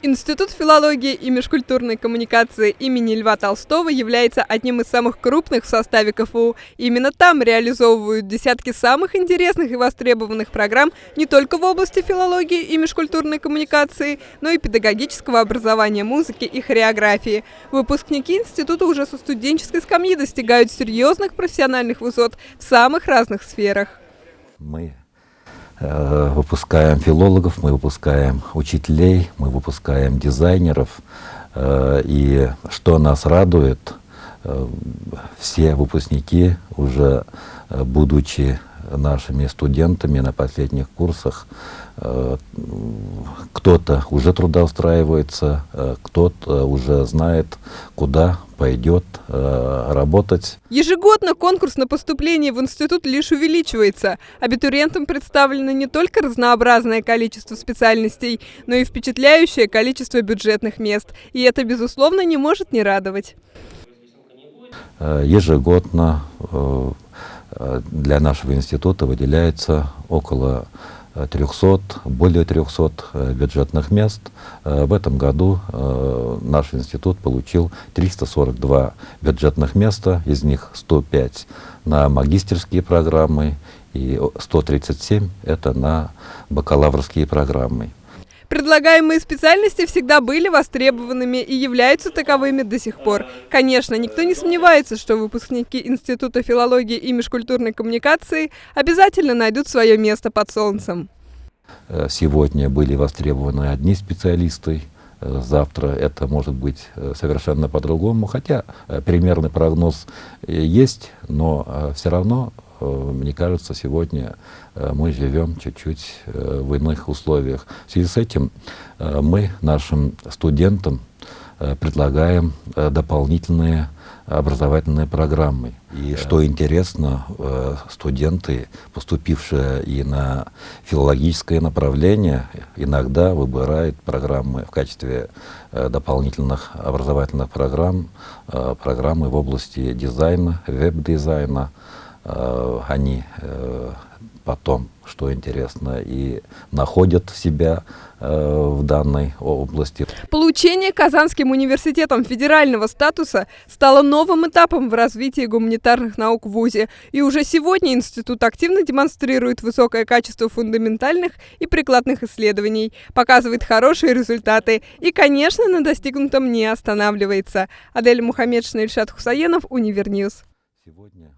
Институт филологии и межкультурной коммуникации имени Льва Толстого является одним из самых крупных в составе КФУ. Именно там реализовывают десятки самых интересных и востребованных программ не только в области филологии и межкультурной коммуникации, но и педагогического образования музыки и хореографии. Выпускники института уже со студенческой скамьи достигают серьезных профессиональных высот в самых разных сферах. Мы выпускаем филологов, мы выпускаем учителей, мы выпускаем дизайнеров. Э, и что нас радует, э, все выпускники, уже будучи нашими студентами на последних курсах, кто-то уже трудоустраивается, кто-то уже знает, куда пойдет э, работать. Ежегодно конкурс на поступление в институт лишь увеличивается. Абитуриентам представлено не только разнообразное количество специальностей, но и впечатляющее количество бюджетных мест. И это, безусловно, не может не радовать. Э, ежегодно э, для нашего института выделяется около 300, более 300 э, бюджетных мест. Э, в этом году э, наш институт получил 342 бюджетных места, из них 105 на магистерские программы и 137 это на бакалаврские программы. Предлагаемые специальности всегда были востребованными и являются таковыми до сих пор. Конечно, никто не сомневается, что выпускники Института филологии и межкультурной коммуникации обязательно найдут свое место под солнцем. Э, сегодня были востребованы одни специалисты, э, завтра это может быть э, совершенно по-другому, хотя примерный прогноз есть, но все равно мне кажется, сегодня э, мы живем чуть-чуть э, в иных условиях. В связи с этим мы нашим студентам предлагаем дополнительные образовательные программы. И что интересно, студенты, поступившие и на филологическое направление, иногда выбирают программы в качестве дополнительных образовательных программ, программы в области дизайна, веб-дизайна, Э, они э, потом, что интересно, и находят себя э, в данной области. Получение Казанским университетом федерального статуса стало новым этапом в развитии гуманитарных наук в ВУЗе. И уже сегодня институт активно демонстрирует высокое качество фундаментальных и прикладных исследований, показывает хорошие результаты и, конечно, на достигнутом не останавливается. Адель Мухаммедшина, Ильшат Хусаенов, Univer News. Сегодня